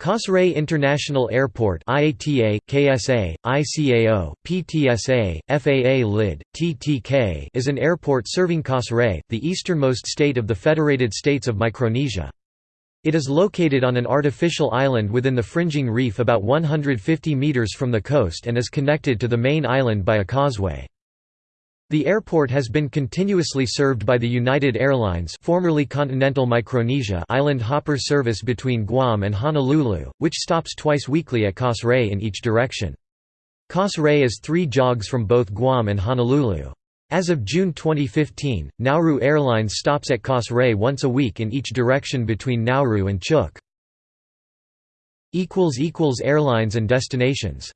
Kosrae International Airport IATA, KSA, ICAO, PTSA, FAA LID, TTK is an airport serving Kosrae, the easternmost state of the Federated States of Micronesia. It is located on an artificial island within the fringing reef about 150 metres from the coast and is connected to the main island by a causeway. The airport has been continuously served by the United Airlines formerly Continental Micronesia island hopper service between Guam and Honolulu, which stops twice weekly at Kosrae in each direction. Kosrae is three jogs from both Guam and Honolulu. As of June 2015, Nauru Airlines stops at Kosrae once a week in each direction between Nauru and Chuuk. Airlines and destinations